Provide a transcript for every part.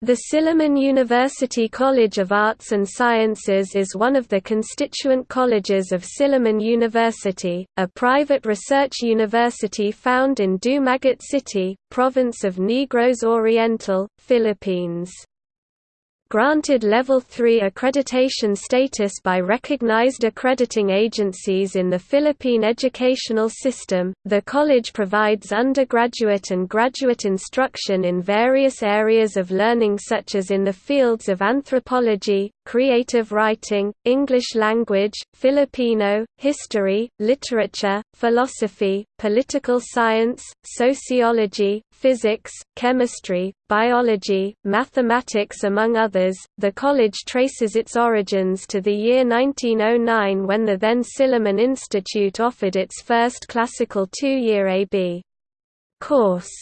The Silliman University College of Arts and Sciences is one of the constituent colleges of Silliman University, a private research university found in Dumaguete City, province of Negros Oriental, Philippines. Granted Level 3 accreditation status by recognized accrediting agencies in the Philippine educational system, the college provides undergraduate and graduate instruction in various areas of learning such as in the fields of anthropology, creative writing, English language, Filipino, history, literature, philosophy, political science, sociology, physics, chemistry, biology, mathematics among others. The college traces its origins to the year 1909 when the then Silliman Institute offered its first classical two-year AB course.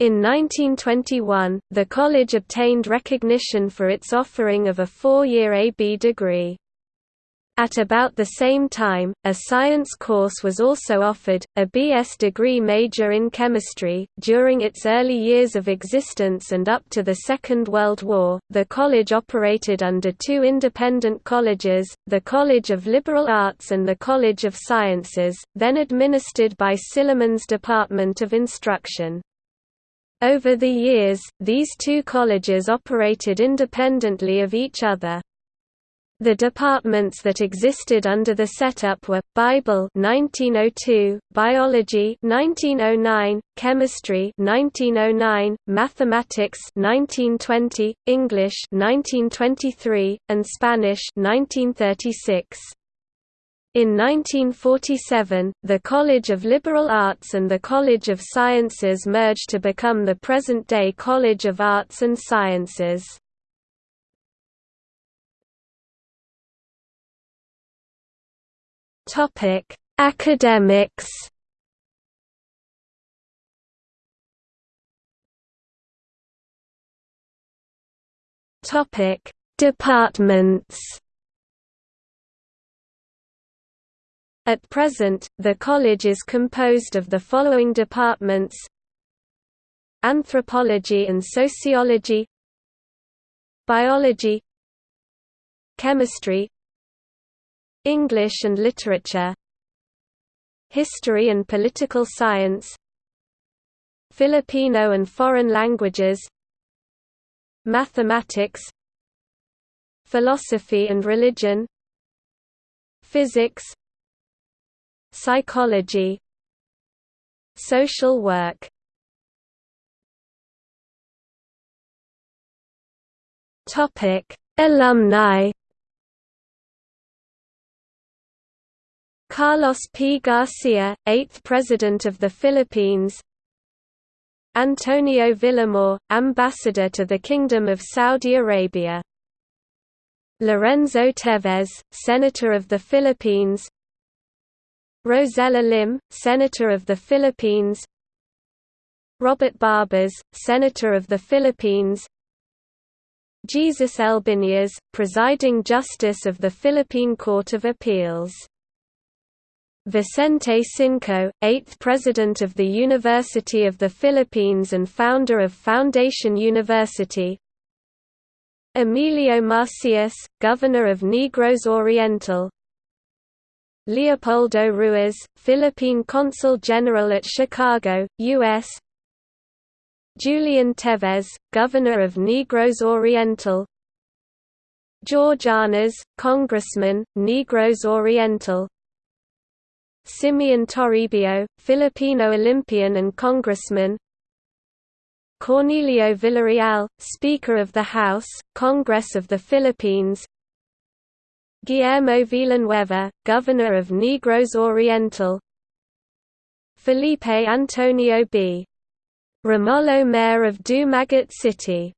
In 1921, the college obtained recognition for its offering of a four-year AB degree. At about the same time, a science course was also offered, a BS degree major in chemistry. During its early years of existence and up to the Second World War, the college operated under two independent colleges, the College of Liberal Arts and the College of Sciences, then administered by Silliman's Department of Instruction. Over the years, these two colleges operated independently of each other. The departments that existed under the setup were Bible 1902, Biology 1909, Chemistry 1909, Mathematics 1920, English 1923, and Spanish 1936. In 1947, the College of Liberal Arts and the College of Sciences merged to become the present-day College of Arts and Sciences. Topic: Academics. Topic: Departments. At present, the college is composed of the following departments Anthropology and Sociology Biology Chemistry English and Literature History and Political Science Filipino and Foreign Languages Mathematics Philosophy and Religion Physics Psychology Social work Topic: Alumni Carlos P. Garcia, 8th President of the Philippines Antonio Villamor, Ambassador to the Kingdom of Saudi Arabia Lorenzo Teves, Senator of the Philippines Roseller Lim, Senator of the Philippines. Robert Barbers, Senator of the Philippines. Jesus Elbinias, Presiding Justice of the Philippine Court of Appeals. Vicente Sinco, 8th President of the University of the Philippines and founder of Foundation University. Emilio Macias, Governor of Negros Oriental Leopoldo Ruiz, Philippine Consul General at Chicago, U.S. Julian Teves, Governor of Negros Oriental. George Arnaiz, Congressman, Negros Oriental. Simeon Toribio, Filipino Olympian and Congressman. Cornelio Villareal, Speaker of the House, Congress of the Philippines Guillermo Villanueva, Governor of Negros Oriental Felipe Antonio B. Remollo Mayor of Dumaguete City